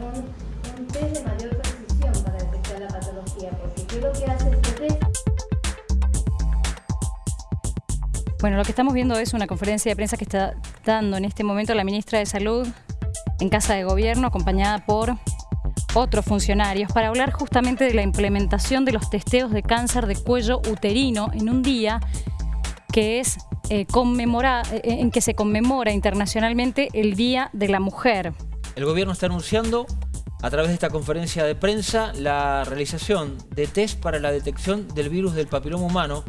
un, test de mayor precisión para detectar la patología, porque ¿qué que hace este test? Bueno, lo que estamos viendo es una conferencia de prensa que está dando en este momento la ministra de Salud en Casa de Gobierno, acompañada por otros funcionarios, para hablar justamente de la implementación de los testeos de cáncer de cuello uterino en un día que es eh, eh, en que se conmemora internacionalmente el Día de la Mujer. El gobierno está anunciando a través de esta conferencia de prensa la realización de test para la detección del virus del papiloma humano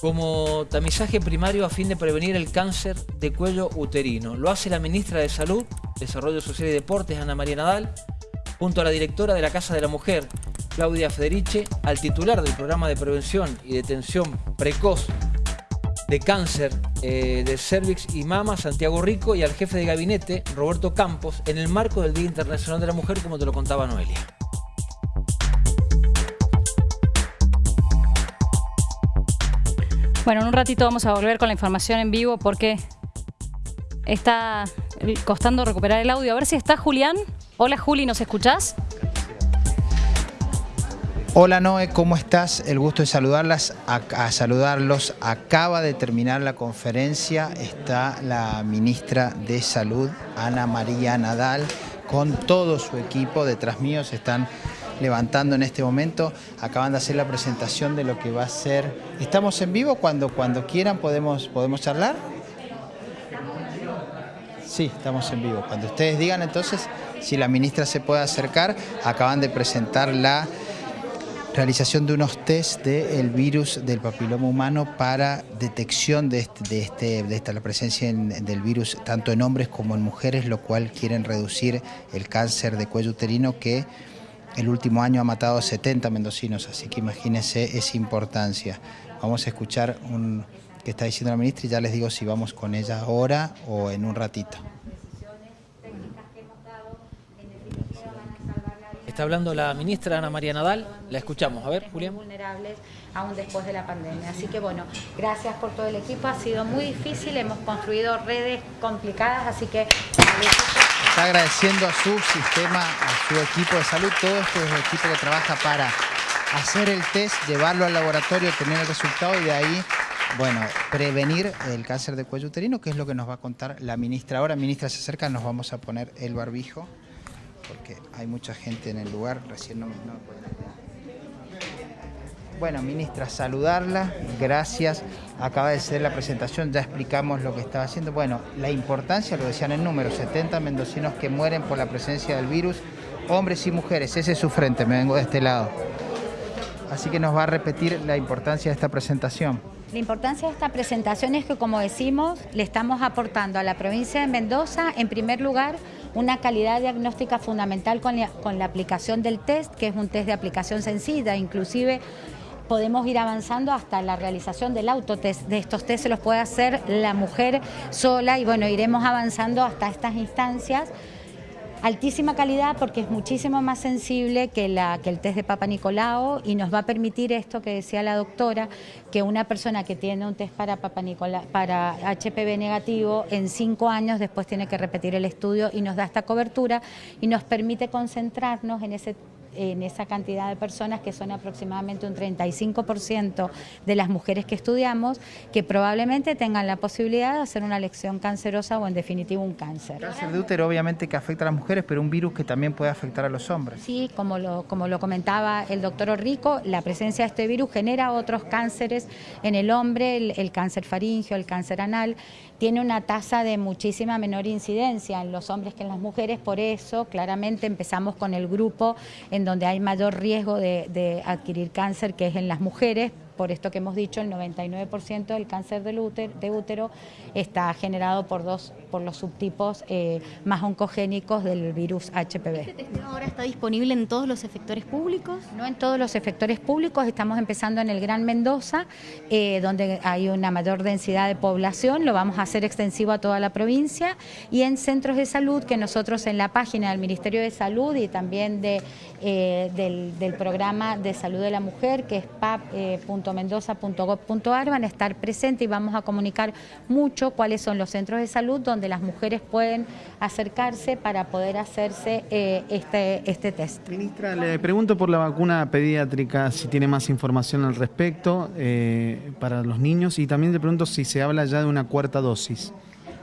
como tamizaje primario a fin de prevenir el cáncer de cuello uterino. Lo hace la ministra de Salud, Desarrollo Social y Deportes, Ana María Nadal, junto a la directora de la Casa de la Mujer, Claudia Federiche, al titular del programa de prevención y detención precoz de cáncer eh, de cervix y mama, Santiago Rico, y al jefe de gabinete, Roberto Campos, en el marco del Día Internacional de la Mujer, como te lo contaba Noelia. Bueno, en un ratito vamos a volver con la información en vivo porque está costando recuperar el audio. A ver si está Julián. Hola Juli, ¿nos escuchás? Hola Noé, ¿cómo estás? El gusto de saludarlas, a, saludarlos. Acaba de terminar la conferencia, está la ministra de Salud, Ana María Nadal, con todo su equipo. Detrás mío están levantando en este momento. Acaban de hacer la presentación de lo que va a ser. ¿Estamos en vivo? Cuando, cuando quieran podemos, podemos charlar. Sí, estamos en vivo. Cuando ustedes digan entonces, si la ministra se puede acercar, acaban de presentar la realización de unos test del virus del papiloma humano para detección de, este, de, este, de esta, la presencia del virus tanto en hombres como en mujeres, lo cual quieren reducir el cáncer de cuello uterino que el último año ha matado a 70 mendocinos, así que imagínense esa importancia. Vamos a escuchar un que está diciendo la ministra y ya les digo si vamos con ella ahora o en un ratito. Está hablando la ministra Ana María Nadal, la escuchamos. A ver, Julián. Vulnerables aún después de la pandemia. Así que bueno, gracias por todo el equipo, ha sido muy difícil, hemos construido redes complicadas, así que está agradeciendo a su sistema, a su equipo de salud, todo este es el equipo que trabaja para hacer el test, llevarlo al laboratorio, tener el resultado y de ahí, bueno, prevenir el cáncer de cuello uterino, que es lo que nos va a contar la ministra. Ahora, ministra, se acerca, nos vamos a poner el barbijo, porque hay mucha gente en el lugar, recién no, no bueno, ministra, saludarla, gracias. Acaba de ser la presentación, ya explicamos lo que estaba haciendo. Bueno, la importancia, lo decían en número, 70 mendocinos que mueren por la presencia del virus, hombres y mujeres, ese es su frente, me vengo de este lado. Así que nos va a repetir la importancia de esta presentación. La importancia de esta presentación es que, como decimos, le estamos aportando a la provincia de Mendoza, en primer lugar, una calidad diagnóstica fundamental con la, con la aplicación del test, que es un test de aplicación sencilla, inclusive podemos ir avanzando hasta la realización del autotest. De estos test se los puede hacer la mujer sola y bueno, iremos avanzando hasta estas instancias. Altísima calidad porque es muchísimo más sensible que, la, que el test de Papa Nicolau y nos va a permitir esto que decía la doctora, que una persona que tiene un test para, Papa para HPV negativo en cinco años después tiene que repetir el estudio y nos da esta cobertura y nos permite concentrarnos en ese en esa cantidad de personas que son aproximadamente un 35% de las mujeres que estudiamos, que probablemente tengan la posibilidad de hacer una lección cancerosa o en definitiva un cáncer. Cáncer de útero obviamente que afecta a las mujeres, pero un virus que también puede afectar a los hombres. Sí, como lo, como lo comentaba el doctor Orrico, la presencia de este virus genera otros cánceres en el hombre, el cáncer faríngeo, el cáncer anal, tiene una tasa de muchísima menor incidencia en los hombres que en las mujeres, por eso claramente empezamos con el grupo en donde hay mayor riesgo de, de adquirir cáncer, que es en las mujeres, por esto que hemos dicho, el 99% del cáncer del útero, de útero está generado por, dos, por los subtipos eh, más oncogénicos del virus HPV. ¿Este testeo ahora está disponible en todos los efectores públicos? No en todos los efectores públicos, estamos empezando en el Gran Mendoza, eh, donde hay una mayor densidad de población, lo vamos a hacer extensivo a toda la provincia, y en centros de salud que nosotros en la página del Ministerio de Salud y también de, eh, del, programa de salud de la mujer, que es pap.com, www.mendoza.gov.ar van a estar presentes y vamos a comunicar mucho cuáles son los centros de salud donde las mujeres pueden acercarse para poder hacerse eh, este, este test. Ministra, le pregunto por la vacuna pediátrica, si tiene más información al respecto eh, para los niños y también le pregunto si se habla ya de una cuarta dosis.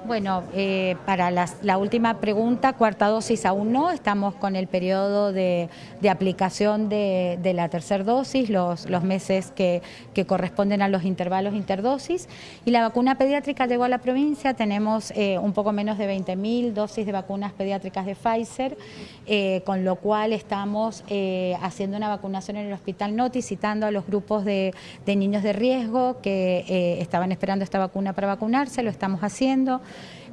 Bueno, eh, para las- la última pregunta, cuarta dosis aún no, estamos con el periodo de, de aplicación de, de la tercera dosis, los, los meses que, que corresponden a los intervalos interdosis. Y la vacuna pediátrica llegó a la provincia, tenemos eh, un poco menos de 20.000 dosis de vacunas pediátricas de Pfizer, eh, con lo cual estamos eh, haciendo una vacunación en el Hospital Noti, citando a los grupos de, de niños de riesgo que eh, estaban esperando esta vacuna para vacunarse, lo estamos haciendo.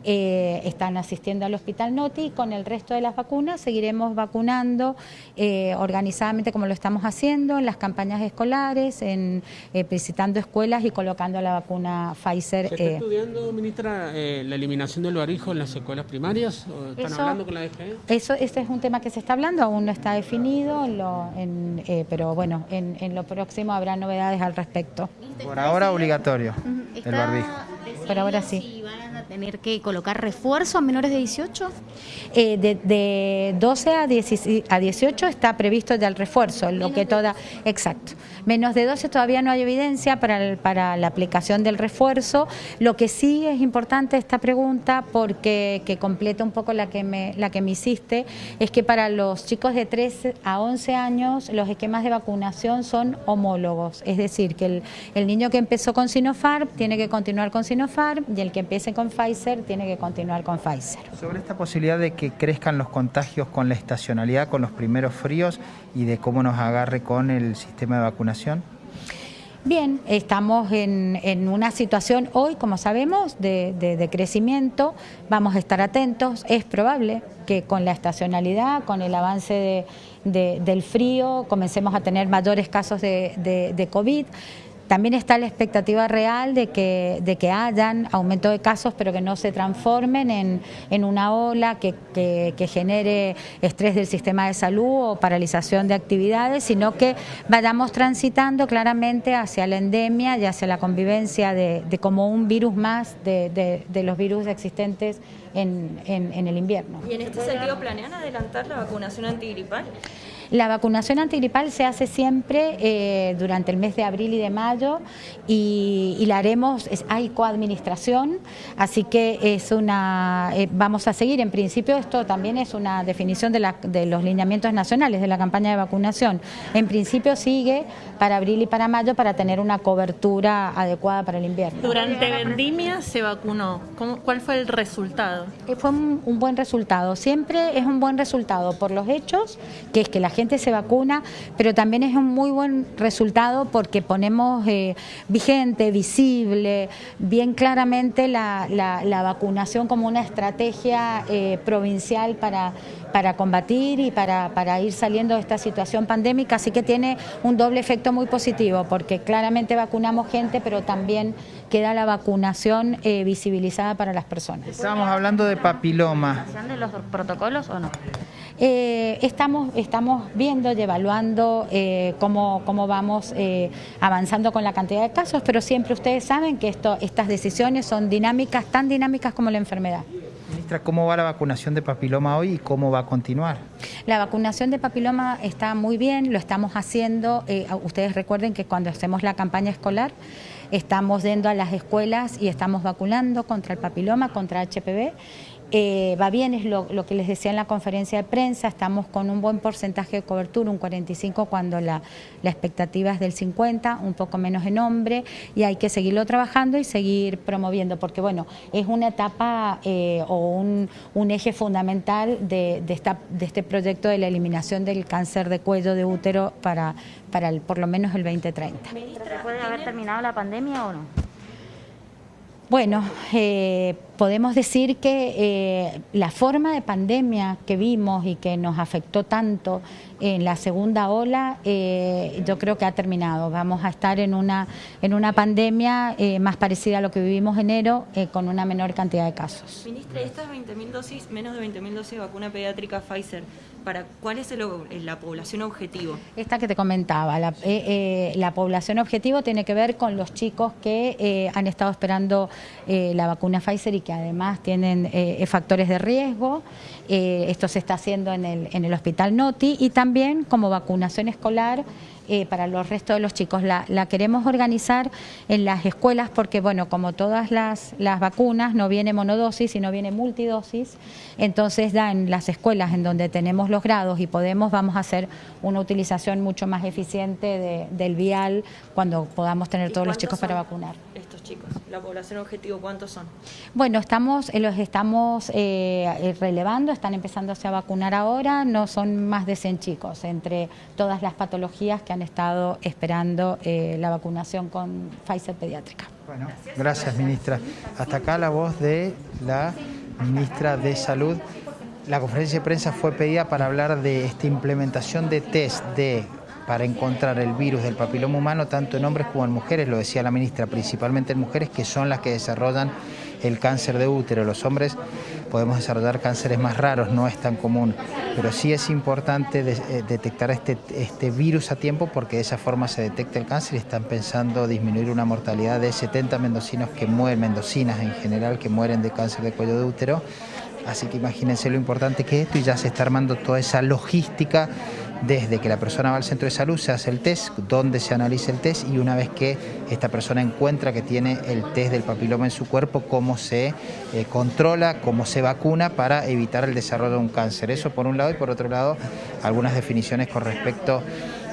Eh, están asistiendo al Hospital Noti y con el resto de las vacunas seguiremos vacunando eh, organizadamente como lo estamos haciendo en las campañas escolares, en eh, visitando escuelas y colocando la vacuna Pfizer. ¿Se está eh, estudiando, ministra, eh, la eliminación del barbijo en las escuelas primarias? ¿O están Eso- hablando con la DGE? Eso, ese es un tema que se está hablando, aún no está definido, en lo- en, eh, pero bueno, en, en lo próximo habrá novedades al respecto. Por ahora obligatorio el ¿Está barbijo. Por ahora sí. Si van a tener que colocar refuerzo a menores de 18? Eh, de, de 12 a, 16 a 18 está previsto ya el refuerzo, lo que toda, exacto. Menos de 12 todavía no hay evidencia para, el- para la aplicación del refuerzo. Lo que sí es importante esta pregunta, porque que completa un poco la que me, la que me hiciste, es que para los chicos de 3 a 11 años los esquemas de vacunación son homólogos, es decir, que el, el niño que empezó con Sinopharm tiene que continuar con Sinopharm y el que empiece con Pfizer tiene que continuar con Pfizer. Sobre esta posibilidad de que crezcan los contagios con la estacionalidad, con los primeros fríos y de cómo nos agarre con el sistema de vacunación. Bien, estamos en, en una situación hoy, como sabemos, de, de- de crecimiento. Vamos a estar atentos. Es probable que con la estacionalidad, con el avance de- de- del frío, comencemos a tener mayores casos de COVID. También está la expectativa real de que, de que hayan aumento de casos, pero que no se transformen en, en una ola que, que- que genere estrés del sistema de salud o paralización de actividades, sino que vayamos transitando claramente hacia la endemia y hacia la convivencia de, de como un virus más de, de- los virus existentes en, en- en el invierno. ¿Y en este sentido planean adelantar la vacunación antigripal? La vacunación antigripal se hace siempre eh, durante el mes de abril y de mayo y, y la haremos, es- hay coadministración, así que es una, eh, vamos a seguir. En principio esto también es una definición de, la- de los lineamientos nacionales de la campaña de vacunación. En principio sigue para abril y para mayo para tener una cobertura adecuada para el invierno. Durante vendimia se vacunó. ¿Cómo- ¿Cuál fue el resultado? Eh, Fue un, un buen resultado. Siempre es un buen resultado por los hechos, que es que la gente se vacuna, pero también es un muy buen resultado porque ponemos eh, vigente, visible, bien claramente la, la- la vacunación como una estrategia eh, provincial para, para combatir y para, para ir saliendo de esta situación pandémica. Así que tiene un doble efecto muy positivo porque claramente vacunamos gente, pero también queda la vacunación eh, visibilizada para las personas. Estábamos hablando de papiloma. de los protocolos o no? Eh, estamos, estamos viendo y evaluando eh, cómo, cómo vamos eh, avanzando con la cantidad de casos, pero siempre ustedes saben que esto, estas decisiones son dinámicas, tan dinámicas como la enfermedad. Ministra, ¿cómo va la vacunación de papiloma hoy y cómo va a continuar? La vacunación de papiloma está muy bien, lo estamos haciendo. eh, ustedes recuerden que cuando hacemos la campaña escolar, estamos yendo a las escuelas y estamos vacunando contra el papiloma, contra HPV. Eh, va bien, es lo, que les decía en la conferencia de prensa, estamos con un buen porcentaje de cobertura, un 45 cuando la, la expectativa es del 50, un poco menos en hombre, y hay que seguirlo trabajando y seguir promoviendo, porque bueno, es una etapa eh, o un, un eje fundamental de, de esta, de este proyecto de la eliminación del cáncer de cuello de útero para, para el- por lo menos el 2030. ¿Puede haber terminado la pandemia o no? Bueno, eh, podemos decir que eh, la forma de pandemia que vimos y que nos afectó tanto en la segunda ola, eh, yo creo que ha terminado. Vamos a estar en una, en una pandemia más parecida a lo que vivimos en enero, con una menor cantidad de casos. Ministra, estas 20.000 dosis, menos de 20.000 dosis de vacuna pediátrica Pfizer, ¿para cuál es el, la población objetivo? Esta que te comentaba, la, la, población objetivo tiene que ver con los chicos que han estado esperando la vacuna Pfizer y que además tienen eh, factores de riesgo. Eh, esto se está haciendo en el, en el Hospital Noti y también como vacunación escolar eh, para los restos de los chicos. La, queremos organizar en las escuelas porque, bueno, como todas las, las vacunas, no viene monodosis, sino viene multidosis, entonces da en las escuelas en donde tenemos los grados y podemos, vamos a hacer una utilización mucho más eficiente del vial cuando podamos tener todos los chicos para vacunar. Estos chicos, la población objetivo, ¿cuántos son? Bueno, estamos, eh, los estamos eh, relevando, están empezándose a vacunar ahora, no son más de 100 chicos, entre todas las patologías que han estado esperando eh, la vacunación con Pfizer pediátrica. Bueno, gracias ministra. Hasta acá la voz de la ministra de Salud. La conferencia de prensa fue pedida para hablar de esta implementación de test de para encontrar el virus del papiloma humano tanto en hombres como en mujeres, lo decía la ministra, principalmente en mujeres que son las que desarrollan el cáncer de útero. Los hombres podemos desarrollar cánceres más raros, no es tan común, pero sí es importante eh, detectar este, este virus a tiempo porque de esa forma se detecta el cáncer y están pensando disminuir una mortalidad de 70 mendocinos que mueren, mendocinas en general, que mueren de cáncer de cuello de útero. Así que imagínense lo importante que es esto y ya se está armando toda esa logística desde que la persona va al centro de salud, se hace el test, donde se analiza el test y una vez que esta persona encuentra que tiene el test del papiloma en su cuerpo, cómo se eh, controla, cómo se vacuna para evitar el desarrollo de un cáncer. Eso por un lado y por otro lado algunas definiciones con respecto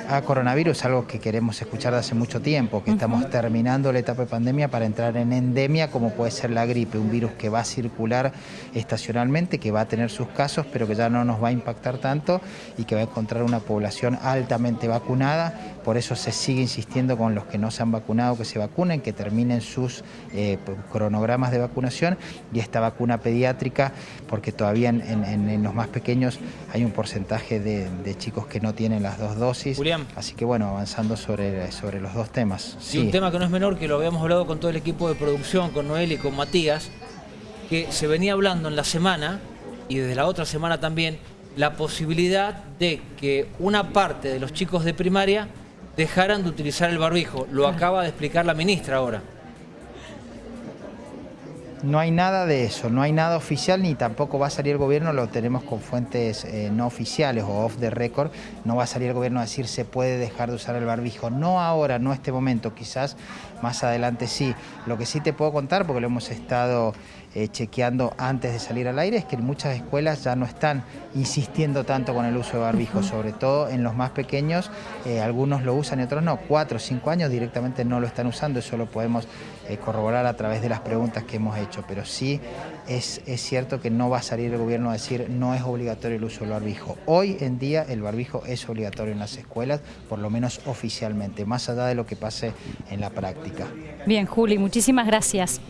a coronavirus, algo que queremos escuchar de hace mucho tiempo, que estamos terminando la etapa de pandemia para entrar en endemia, como puede ser la gripe, un virus que va a circular estacionalmente, que va a tener sus casos, pero que ya no nos va a impactar tanto y que va a encontrar una población altamente vacunada. Por eso se sigue insistiendo con los que no se han vacunado que se vacunen, que terminen sus eh, cronogramas de vacunación y esta vacuna pediátrica, porque todavía en, los más pequeños hay un porcentaje de, chicos que no tienen las dos dosis. Así que bueno, avanzando sobre, sobre los dos temas. Sí. un tema que no es menor, que lo habíamos hablado con todo el equipo de producción, con Noel y con Matías, que se venía hablando en la semana, y desde la otra semana también, la posibilidad de que una parte de los chicos de primaria dejaran de utilizar el barbijo. Lo acaba de explicar la ministra ahora. No hay nada de eso, no hay nada oficial ni tampoco va a salir el gobierno, lo tenemos con fuentes eh, no oficiales o off the record, no va a salir el gobierno a decir se puede dejar de usar el barbijo, no ahora, no este momento, quizás más adelante sí. Lo que sí te puedo contar, porque lo hemos estado eh, chequeando antes de salir al aire, es que muchas escuelas ya no están insistiendo tanto con el uso de barbijo, sobre todo en los más pequeños, eh, algunos lo usan y otros no, cuatro o cinco años directamente no lo están usando, eso lo podemos corroborar a través de las preguntas que hemos hecho pero sí es, es, cierto que no va a salir el gobierno a decir no es obligatorio el uso del barbijo. Hoy en día el barbijo es obligatorio en las escuelas, por lo menos oficialmente, más allá de lo que pase en la práctica. Bien, Juli, muchísimas gracias.